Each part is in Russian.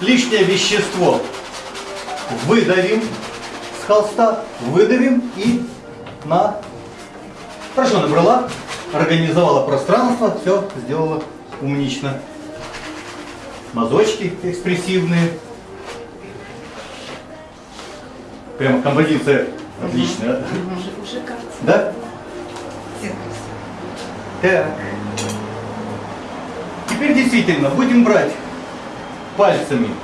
лишнее вещество выдавим с холста, выдавим и на... Хорошо набрала, организовала пространство, все сделала умнично. Мазочки экспрессивные. Прямо композиция отличная. Кажется. Да? Так. Теперь действительно будем брать пальцами,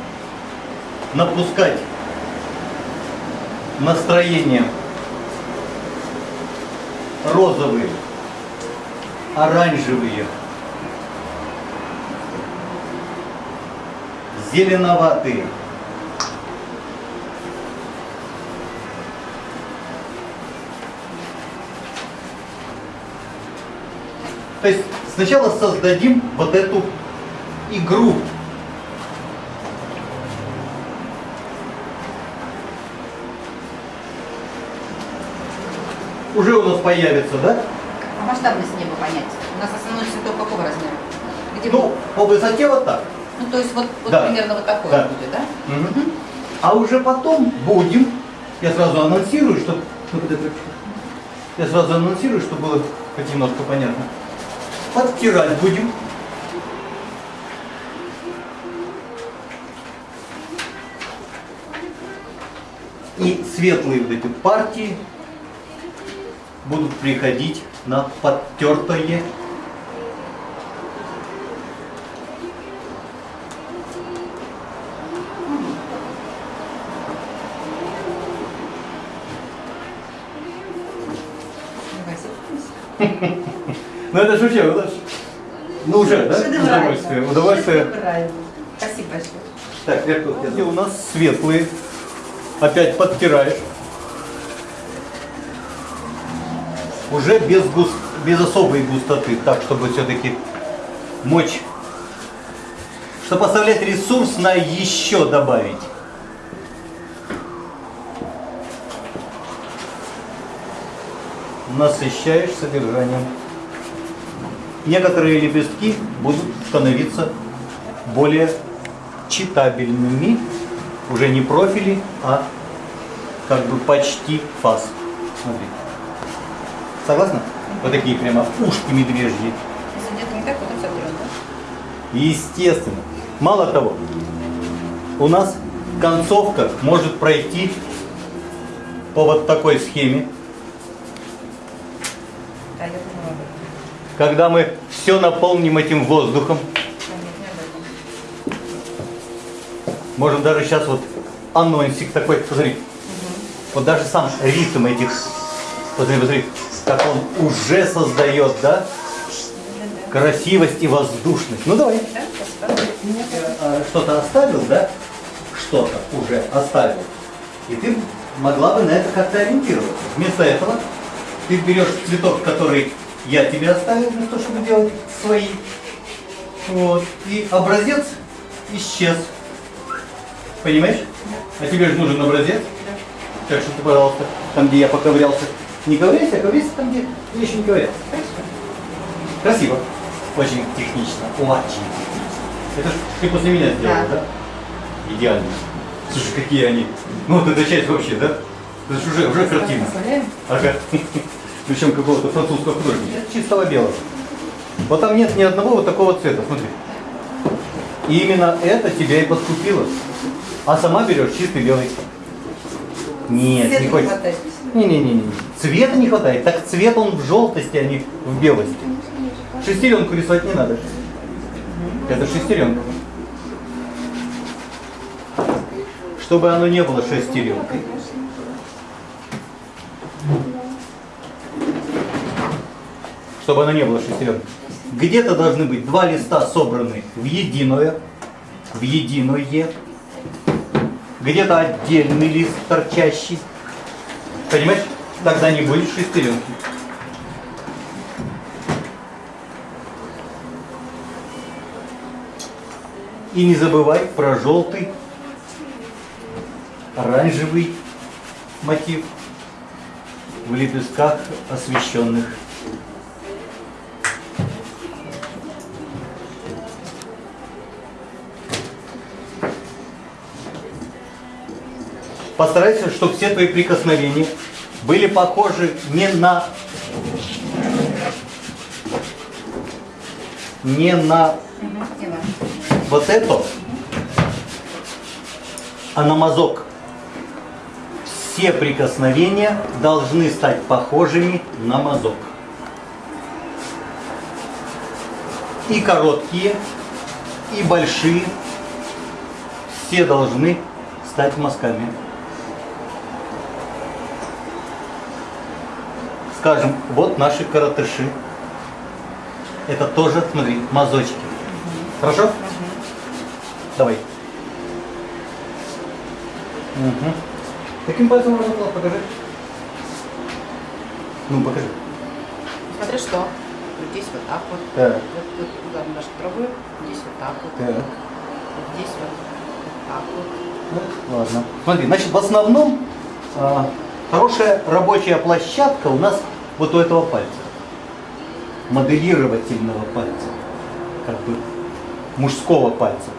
напускать настроение розовые, оранжевые, зеленоватые. То есть сначала создадим вот эту игру. Появится, да? А масштабность неба понять. У нас основной цветок какого размера? Где Ну, по высоте вот так. Ну, то есть вот, вот Да. примерно вот такое Да. будет, да? Мгм. А уже потом будем, я сразу анонсирую, чтобы я сразу анонсирую, чтобы было хоть немножко понятно. Подтирать будем. И светлые вот эти партии будут приходить на подтертое Ну это же вообще, это ну уже, да? Удовольствие, удовольствие. Спасибо большое. Так, где у нас светлые. Опять подтираешь. Уже без, гус- без особой густоты, так, чтобы все-таки мочь, чтобы оставлять ресурс на еще добавить. Насыщаешь содержанием. Некоторые лепестки будут становиться более читабельными, уже не профили, а как бы почти фас. Смотри. Согласна? Вот такие прямо ушки медвежьи. Если где-то не так, вот это сотрем, да? Естественно. Мало того, у нас концовка может пройти по вот такой схеме, Да, я думала когда мы все наполним этим воздухом. Можем даже сейчас вот анонсик такой, посмотри. Вот даже сам ритм этих, посмотри, посмотри, как он уже создает, да, красивость и воздушность. Ну давай. Что-то оставил, да? Что-то уже оставил. И ты могла бы на это как-то ориентироваться. Вместо этого ты берешь цветок, который я тебе оставил для того, чтобы делать свои. Вот. И образец исчез. Понимаешь? А тебе же нужен образец. Так что ты, пожалуйста, там, где я поковырялся, не ковыряйся, а ковыряйся там, где я еще не ковырялся. Красиво. Очень технично. Очень технично. Это ж ты после меня сделал, да? Да. Идеально. Слушай, какие они. Ну вот эта часть вообще, да? Это ж уже, уже картина. Ага. Причем какого-то французского художника. Чистого белого. Вот там нет ни одного вот такого цвета, смотри. И именно это тебя и подкупило. А сама берешь чистый белый. Нет, Света не не хочется. Не-не-не. Цвета не хватает. Так цвет он в желтости, а не в белости. Шестеренку рисовать не надо. Это шестеренка. Чтобы оно не было шестеренкой. Чтобы оно не было шестеренкой. Где-то должны быть два листа собраны в единое, в единое. Где-то отдельный лист торчащий. Понимаешь? Тогда не будет шестеренки. И не забывай про желтый, оранжевый мотив в лепестках освещенных. постарайся, чтобы все твои прикосновения были похожи не на не на вот это, а на мазок. Все прикосновения должны стать похожими на мазок. И короткие, и большие, все должны стать мазками. Скажем, вот наши каратыши. Это тоже, смотри, мазочки. Хорошо? Давай. Угу. Каким пальцем можно было? Покажи. Ну, покажи. Смотри, что. Вот здесь вот так вот. Так. Вот, вот туда немножко трогаю. Здесь вот так вот. Так. Вот здесь вот, вот так вот. Ну, ладно. Смотри, значит, в основном а, хорошая рабочая площадка у нас вот у этого пальца. Моделировательного пальца. Как бы мужского пальца.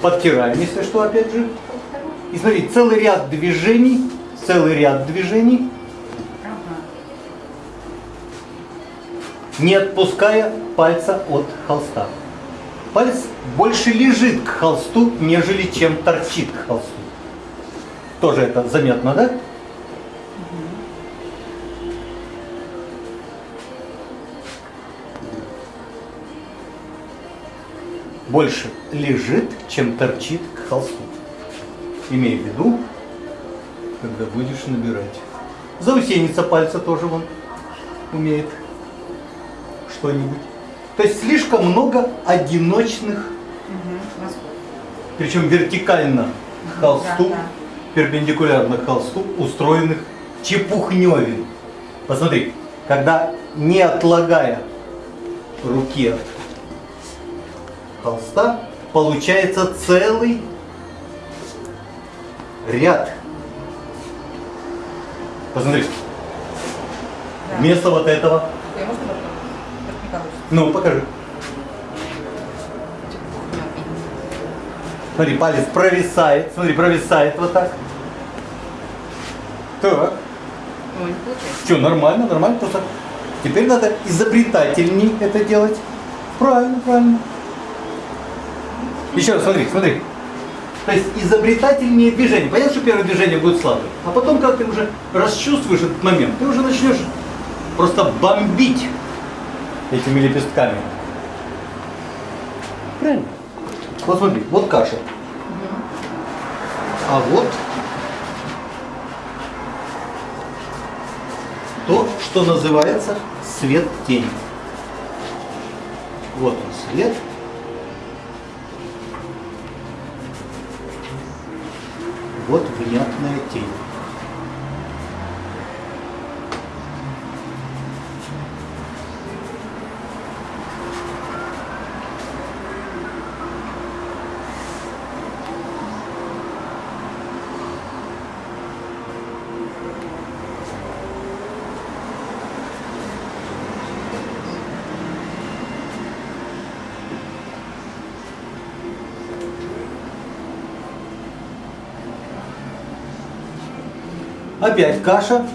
Подтираем, если что, опять же. И смотри, целый ряд движений, целый ряд движений, не отпуская пальца от холста. Палец больше лежит к холсту, нежели чем торчит к холсту. Тоже это заметно, да? Больше лежит, чем торчит к холсту. Имей в виду, когда будешь набирать. Заусеница пальца тоже вон умеет что-нибудь. То есть слишком много одиночных, Угу. Причем вертикально к холсту, Да, да. перпендикулярно к холсту, устроенных чепухневин. Посмотри, когда не отлагая руки от холста, получается целый ряд. Посмотри, Да. вместо вот этого, Я можно попробовать? Так не получится. Ну покажи. Смотри, палец провисает, смотри, провисает вот так. Так, получается. что, нормально, нормально, просто теперь надо изобретательней это делать. Правильно, правильно. Еще раз, смотри, смотри. То есть изобретательнее движение. Понятно, что первое движение будет слабое. А потом, когда ты уже расчувствуешь этот момент, ты уже начнешь просто бомбить этими лепестками. Правильно? Вот смотри, вот каша. А вот то, что называется свет-тень. Вот он свет. Вот внятная тень. Опять каша.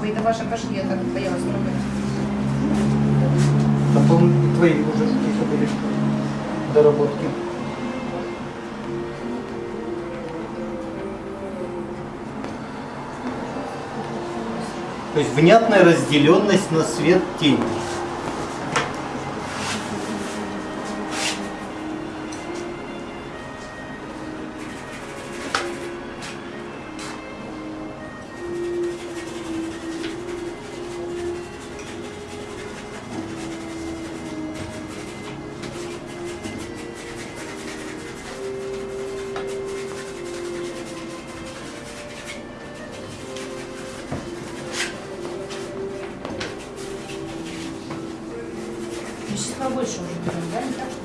Ой, это ваша каша, я так боялась трогать. Там, по-моему, твои уже какие-то были доработки. То есть внятная разделенность на свет тень.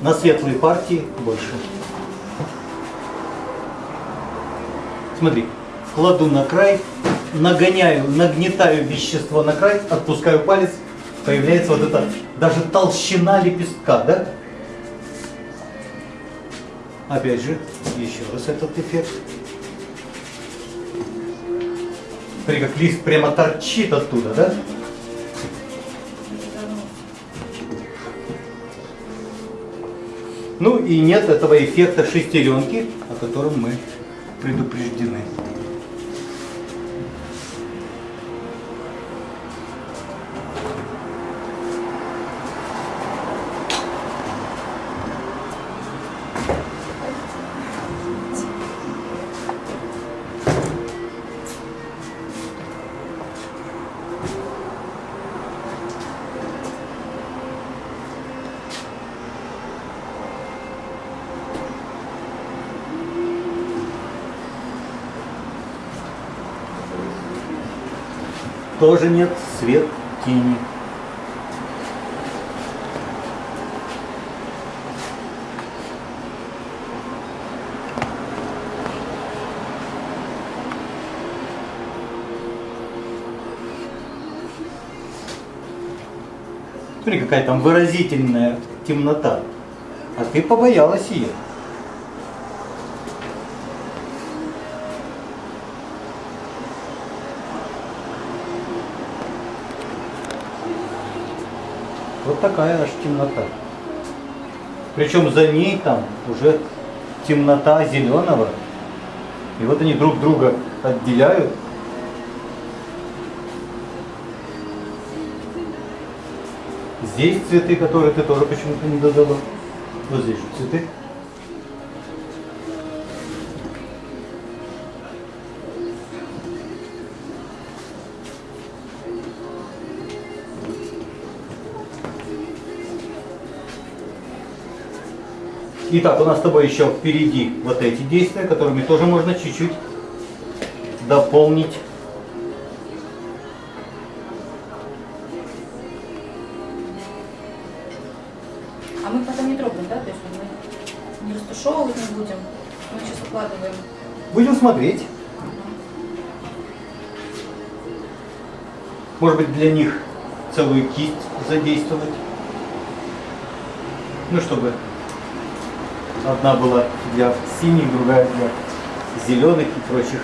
На светлые партии больше. Смотри, кладу на край, нагоняю, нагнетаю вещество на край, отпускаю палец, появляется вот эта даже толщина лепестка, да? Опять же, еще раз этот эффект. Смотри, как лист прямо торчит оттуда, да? Ну и нет этого эффекта шестеренки, о котором мы предупреждены. Тоже нет свет тени. Смотри, какая там выразительная темнота. А ты побоялась ее. Вот такая аж темнота. Причем за ней там уже темнота зеленого. И вот они друг друга отделяют. Здесь цветы, которые ты тоже почему-то не додала. Вот здесь же цветы. Итак, у нас с тобой еще впереди вот эти действия, которыми тоже можно чуть-чуть дополнить. А мы потом не трогаем, да? То есть мы не растушевывать не будем. Мы сейчас укладываем. Будем смотреть. Может быть, для них целую кисть задействовать. Ну, чтобы одна была для синих, другая для зеленых и прочих.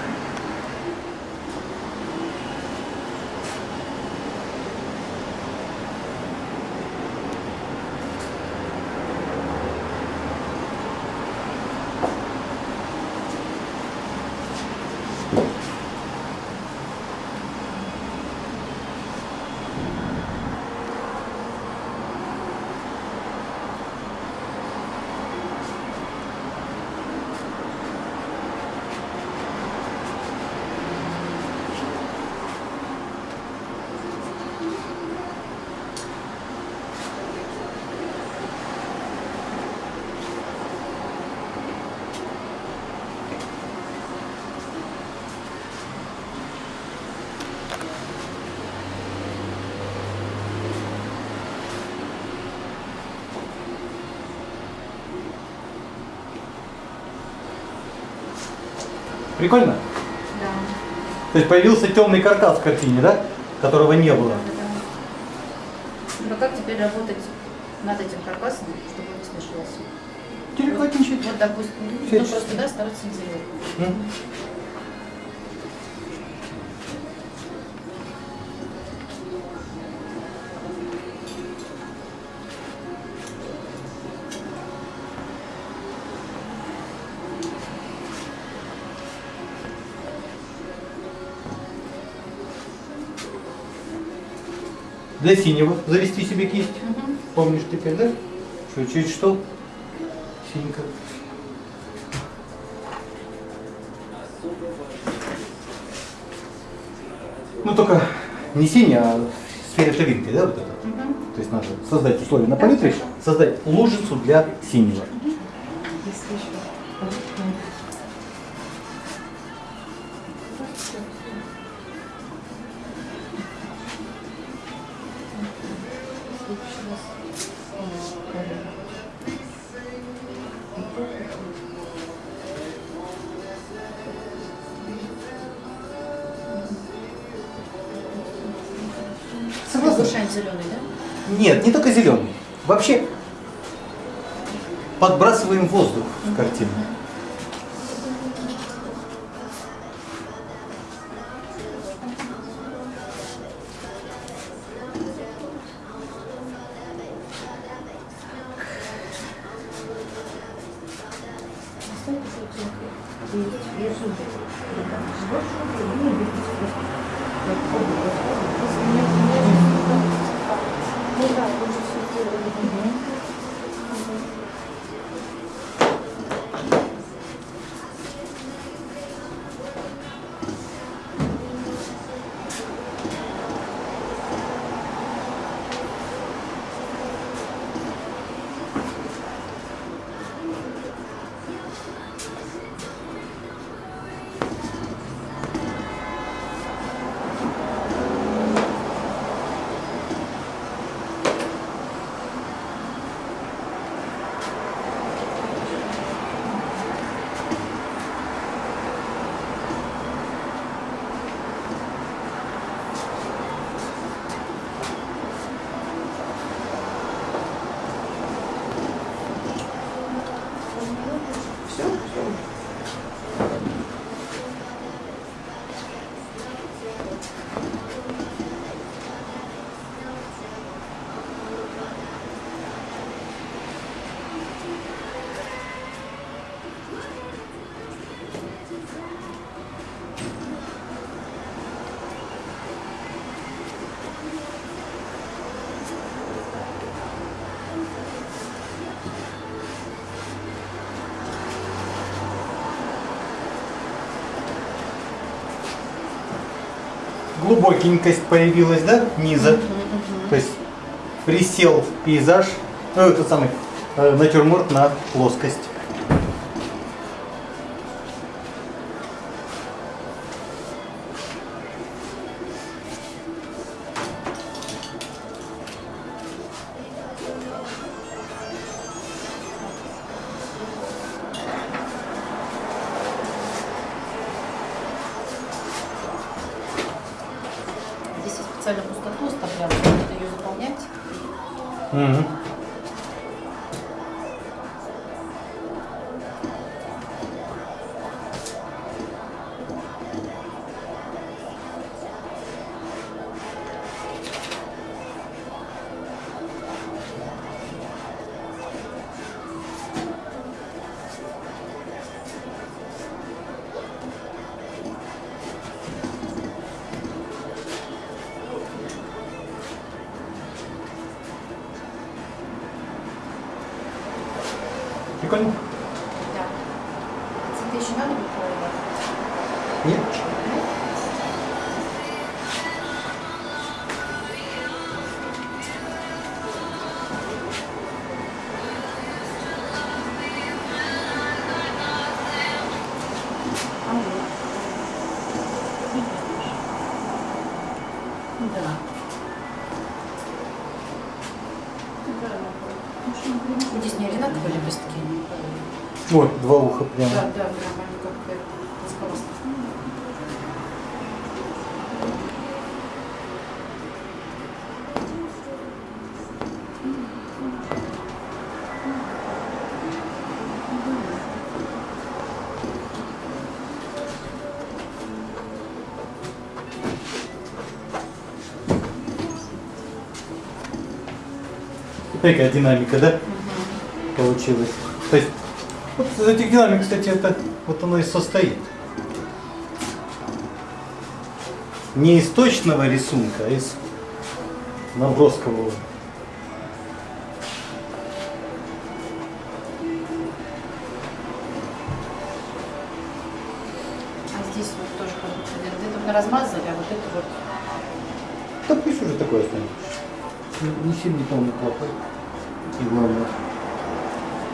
Прикольно? Да. То есть появился темный каркас в картине, да? Которого не было. Ну как теперь работать над этим каркасом, чтобы он не смешивался? Деликатничать. Вот, допустим, ну, просто, да, стараться не заливать. Для синего завести себе кисть. Мгм. Помнишь теперь, да? Что чуть что? Синька. Ну только не синий, а с фиолетовинкой, да, вот это? Мгм. То есть надо создать условия на палитре, создать лужицу для синего. Согласна? Зеленый, да? Нет, не только зеленый. Вообще подбрасываем воздух в картину. Глубокенькость появилась, да, низа. То есть присел пейзаж, ну, этот самый э, натюрморт на плоскость. Мгм. Прикольно? Да. Здесь не одинаковые лепестки? Ой, два уха прямо. Да, да, прям они как-то Такая динамика, да, получилась. То есть, вот из этих динамик, кстати, это вот оно и состоит. Не из точного рисунка, а из наброскового. А здесь вот тоже как будто где-то мы размазали, Не- Не полный плохой. И главное,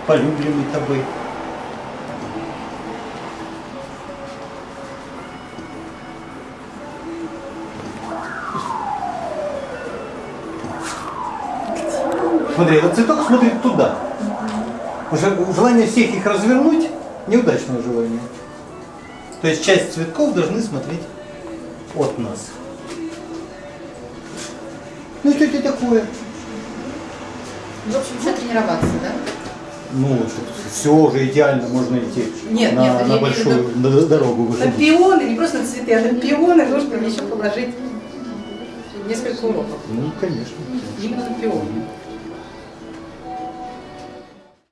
полюбленный тобой. Смотри, этот цветок смотрит туда. Желание всех их развернуть неудачное желание. То есть часть цветков должны смотреть от нас. Ну что это такое? В общем, еще тренироваться, да? Ну, все уже идеально, можно идти Нет, на, нет, на большую виду- дорогу На пионы, не просто на цветы, а на пионы нужно еще положить несколько уроков. Ну, конечно. Именно на пионы.